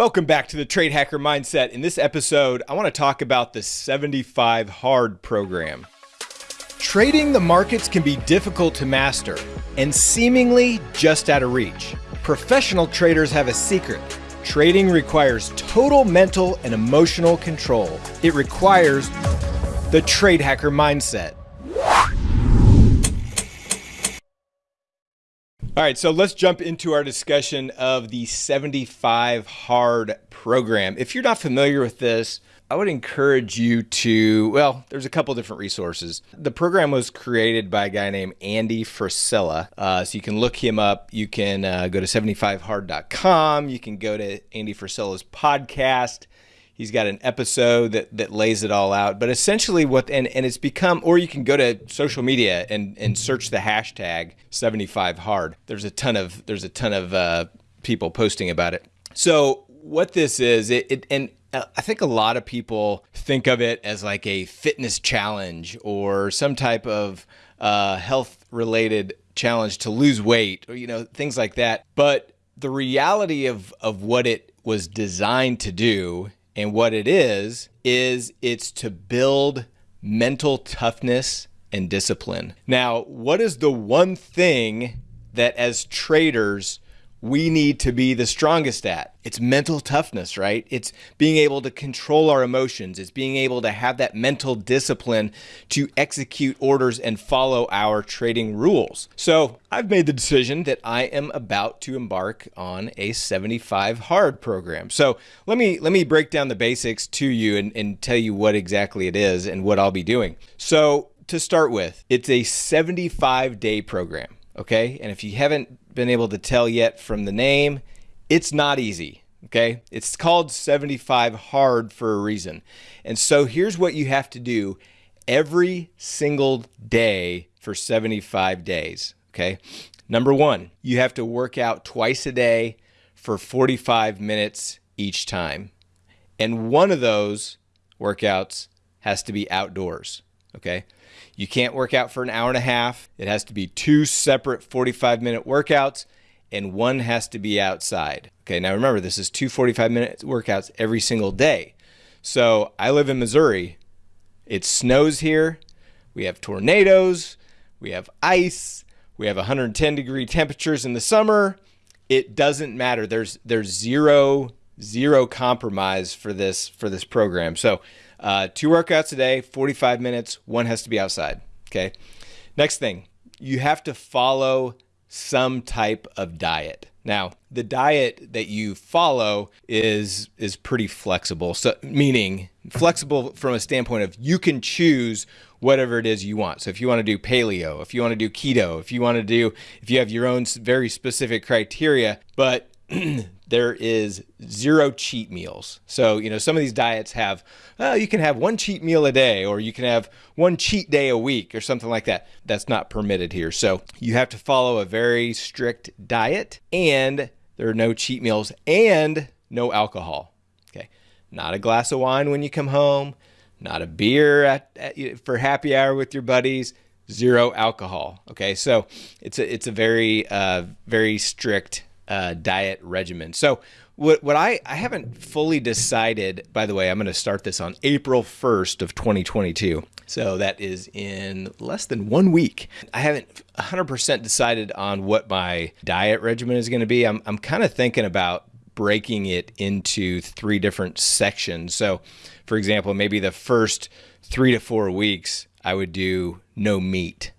Welcome back to the Trade Hacker Mindset. In this episode, I want to talk about the 75 Hard program. Trading the markets can be difficult to master and seemingly just out of reach. Professional traders have a secret. Trading requires total mental and emotional control. It requires the Trade Hacker Mindset. All right, so let's jump into our discussion of the 75 Hard program. If you're not familiar with this, I would encourage you to, well, there's a couple different resources. The program was created by a guy named Andy Frisella. Uh, so you can look him up. You can uh, go to 75hard.com. You can go to Andy Frisella's podcast. He's got an episode that, that lays it all out. But essentially, what and, and it's become, or you can go to social media and, and search the hashtag 75hard. There's a ton of there's a ton of uh, people posting about it. So what this is, it, it and uh, I think a lot of people think of it as like a fitness challenge or some type of uh, health related challenge to lose weight or you know things like that. But the reality of of what it was designed to do and what it is, is it's to build mental toughness and discipline. Now, what is the one thing that as traders we need to be the strongest at. It's mental toughness, right? It's being able to control our emotions. It's being able to have that mental discipline to execute orders and follow our trading rules. So I've made the decision that I am about to embark on a 75 hard program. So let me let me break down the basics to you and, and tell you what exactly it is and what I'll be doing. So to start with, it's a 75 day program. Okay. And if you haven't been able to tell yet from the name, it's not easy. Okay. It's called 75 hard for a reason. And so here's what you have to do every single day for 75 days. Okay. Number one, you have to work out twice a day for 45 minutes each time. And one of those workouts has to be outdoors. Okay. You can't work out for an hour and a half. It has to be two separate 45 minute workouts, and one has to be outside. Okay, now remember, this is two 45 minute workouts every single day. So I live in Missouri. It snows here. We have tornadoes. We have ice. We have 110 degree temperatures in the summer. It doesn't matter. There's there's zero zero compromise for this for this program. So uh, two workouts a day, 45 minutes. One has to be outside. Okay. Next thing, you have to follow some type of diet. Now, the diet that you follow is is pretty flexible. So meaning flexible from a standpoint of you can choose whatever it is you want. So if you want to do paleo, if you want to do keto, if you want to do if you have your own very specific criteria, but there is zero cheat meals. So, you know, some of these diets have, you can have one cheat meal a day or you can have one cheat day a week or something like that. That's not permitted here. So, you have to follow a very strict diet and there are no cheat meals and no alcohol. Okay. Not a glass of wine when you come home, not a beer at, at for happy hour with your buddies, zero alcohol. Okay. So, it's a, it's a very, uh, very strict uh, diet regimen. So what, what I, I haven't fully decided, by the way, I'm going to start this on April 1st of 2022. So that is in less than one week. I haven't 100% decided on what my diet regimen is going to be. I'm, I'm kind of thinking about breaking it into three different sections. So, for example, maybe the first three to four weeks, I would do no meat.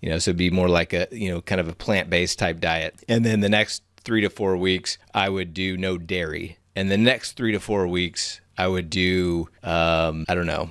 You know, so it'd be more like a, you know, kind of a plant based type diet. And then the next three to four weeks, I would do no dairy. And the next three to four weeks, I would do, um, I don't know,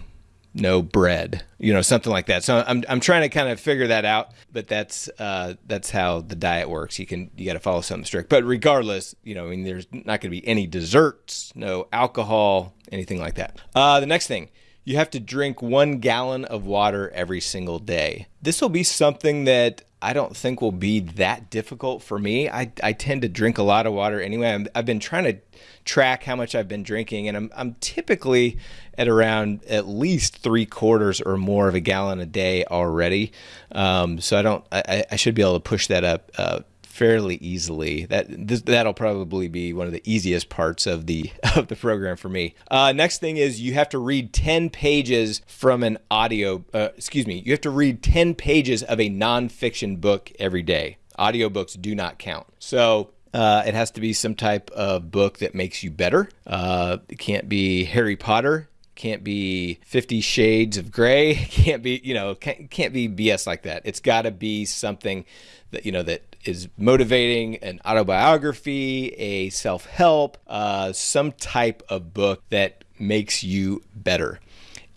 no bread, you know, something like that. So I'm, I'm trying to kind of figure that out, but that's uh, that's how the diet works. You can you got to follow something strict. But regardless, you know, I mean, there's not going to be any desserts, no alcohol, anything like that. Uh, the next thing, you have to drink one gallon of water every single day. This will be something that I don't think will be that difficult for me. I, I tend to drink a lot of water anyway. i have been trying to track how much I've been drinking, and I'm, I'm typically at around at least three quarters or more of a gallon a day already. Um, so I don't I, I should be able to push that up uh, fairly easily. That this, that'll probably be one of the easiest parts of the of the program for me. Uh, next thing is you have to read 10 pages from an audio. Uh, excuse me. You have to read 10 pages of a nonfiction book every day. Audiobooks do not count. So uh, it has to be some type of book that makes you better. Uh, it can't be Harry Potter. Can't be Fifty Shades of Grey. Can't be, you know, can't, can't be BS like that. It's got to be something that, you know, that is motivating, an autobiography, a self help, uh, some type of book that makes you better.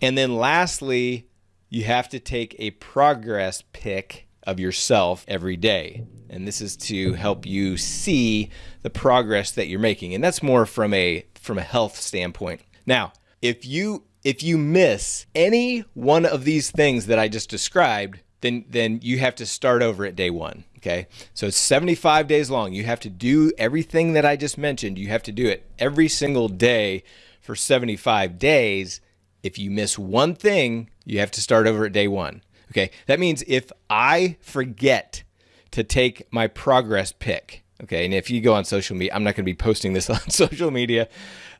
And then lastly, you have to take a progress pic of yourself every day. And this is to help you see the progress that you're making. And that's more from a from a health standpoint. Now, if you if you miss any one of these things that I just described, then then you have to start over at day 1, okay? So it's 75 days long. You have to do everything that I just mentioned. You have to do it every single day for 75 days. If you miss one thing, you have to start over at day 1. Okay? That means if I forget to take my progress pic, okay? And if you go on social media, I'm not going to be posting this on social media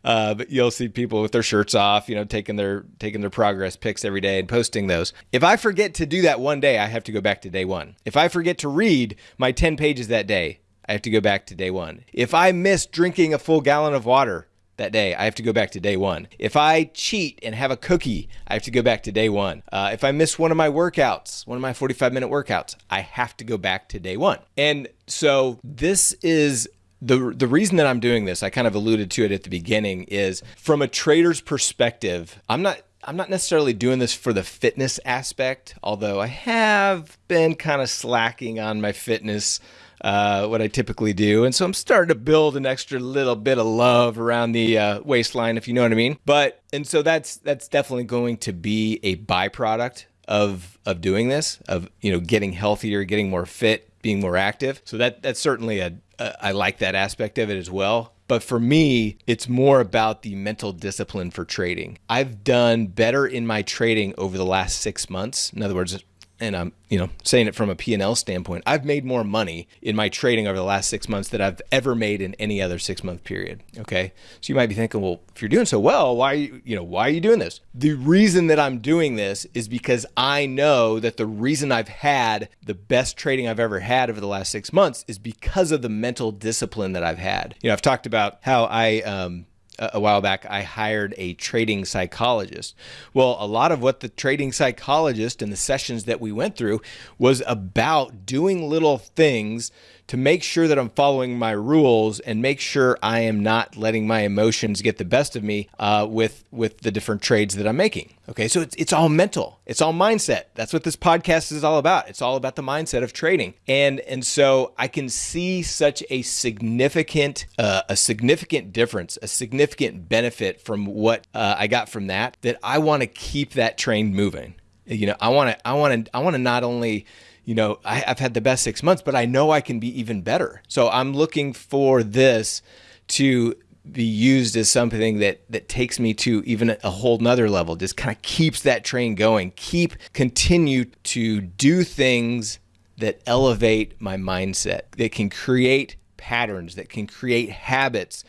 uh, but you'll see people with their shirts off, you know, taking their taking their progress pics every day and posting those. If I forget to do that one day, I have to go back to day one. If I forget to read my 10 pages that day, I have to go back to day one. If I miss drinking a full gallon of water, that day, I have to go back to day one. If I cheat and have a cookie, I have to go back to day one. Uh, if I miss one of my workouts, one of my 45 minute workouts, I have to go back to day one. And so this is the the reason that I'm doing this, I kind of alluded to it at the beginning, is from a trader's perspective. I'm not I'm not necessarily doing this for the fitness aspect, although I have been kind of slacking on my fitness. Uh, what I typically do. And so I'm starting to build an extra little bit of love around the uh, waistline, if you know what I mean. But and so that's that's definitely going to be a byproduct of of doing this, of you know getting healthier, getting more fit, being more active. So that that's certainly a, a I like that aspect of it as well. But for me, it's more about the mental discipline for trading. I've done better in my trading over the last six months. In other words, and I'm, you know, saying it from a P&L standpoint, I've made more money in my trading over the last six months that I've ever made in any other six month period. Okay. So you might be thinking, well, if you're doing so well, why, you, know, why are you doing this? The reason that I'm doing this is because I know that the reason I've had the best trading I've ever had over the last six months is because of the mental discipline that I've had. You know, I've talked about how I, um, a while back, I hired a trading psychologist. Well, a lot of what the trading psychologist and the sessions that we went through was about doing little things to make sure that I'm following my rules and make sure I am not letting my emotions get the best of me uh, with with the different trades that I'm making. Okay, so it's it's all mental, it's all mindset. That's what this podcast is all about. It's all about the mindset of trading, and and so I can see such a significant uh, a significant difference, a significant benefit from what uh, I got from that. That I want to keep that train moving. You know, I want to I want to I want to not only you know, I, have had the best six months, but I know I can be even better. So I'm looking for this to be used as something that that takes me to even a whole nother level just kind of keeps that train going keep continue to do things that elevate my mindset that can create patterns that can create habits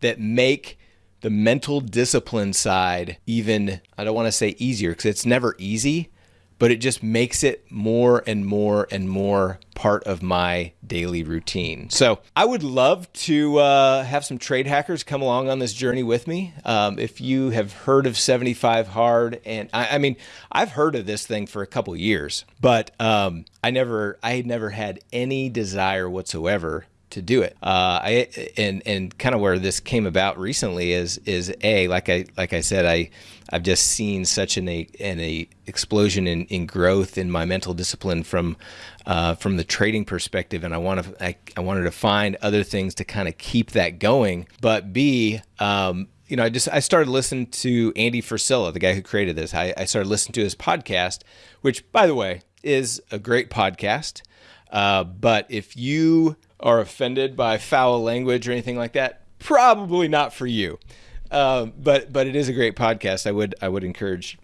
that make the mental discipline side even i don't want to say easier because it's never easy but it just makes it more and more and more part of my daily routine. So I would love to uh, have some trade hackers come along on this journey with me. Um, if you have heard of 75 Hard, and I, I, mean, I've heard of this thing for a couple years, but um, I never, I had never had any desire whatsoever to do it. Uh, I and and kind of where this came about recently is is a like I like I said I I've just seen such an a an a explosion in, in growth in my mental discipline from uh, from the trading perspective, and I want to I, I wanted to find other things to kind of keep that going. But B, um, you know, I just I started listening to Andy Frisella, the guy who created this. I, I started listening to his podcast, which by the way is a great podcast. Uh, but if you are offended by foul language or anything like that, probably not for you. Um, but but it is a great podcast. I would I would encourage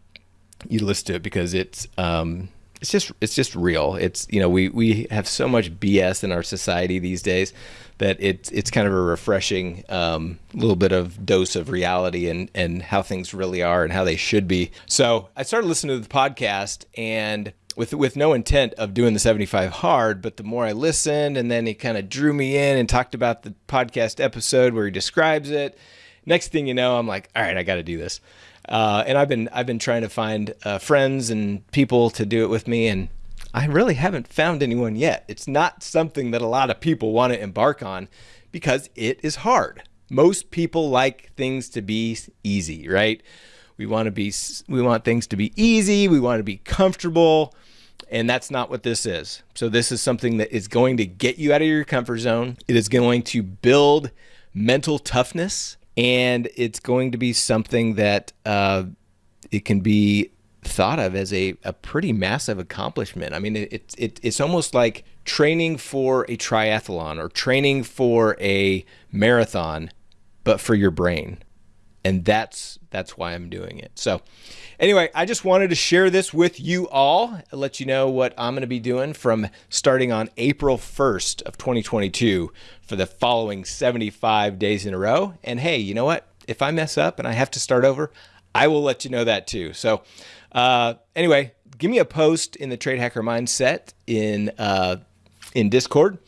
you to listen to it because it's um, it's just it's just real. It's you know we we have so much BS in our society these days that it's it's kind of a refreshing um, little bit of dose of reality and and how things really are and how they should be. So I started listening to the podcast and with with no intent of doing the 75 hard, but the more I listened and then he kind of drew me in and talked about the podcast episode where he describes it. Next thing you know, I'm like, all right, I got to do this. Uh, and I've been I've been trying to find uh, friends and people to do it with me, and I really haven't found anyone yet. It's not something that a lot of people want to embark on because it is hard. Most people like things to be easy, right? We want to be we want things to be easy, we want to be comfortable, and that's not what this is. So this is something that is going to get you out of your comfort zone. It is going to build mental toughness and it's going to be something that uh, it can be thought of as a, a pretty massive accomplishment. I mean, it, it, it's almost like training for a triathlon or training for a marathon, but for your brain. And that's that's why I'm doing it. So anyway, I just wanted to share this with you all, let you know what I'm going to be doing from starting on April 1st of 2022 for the following 75 days in a row. And hey, you know what? If I mess up and I have to start over, I will let you know that too. So uh, anyway, give me a post in the Trade Hacker Mindset in uh, in Discord.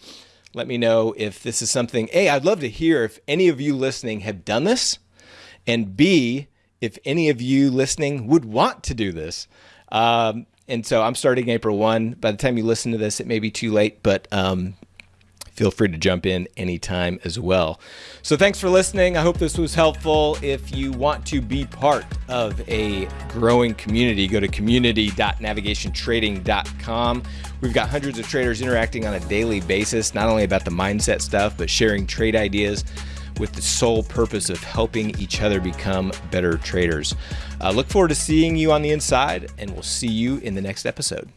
Let me know if this is something. Hey, I'd love to hear if any of you listening have done this, and B, if any of you listening would want to do this. Um, and so I'm starting April 1. By the time you listen to this, it may be too late, but um, feel free to jump in anytime as well. So thanks for listening. I hope this was helpful. If you want to be part of a growing community, go to community.navigationtrading.com. We've got hundreds of traders interacting on a daily basis, not only about the mindset stuff, but sharing trade ideas with the sole purpose of helping each other become better traders. Uh, look forward to seeing you on the inside, and we'll see you in the next episode.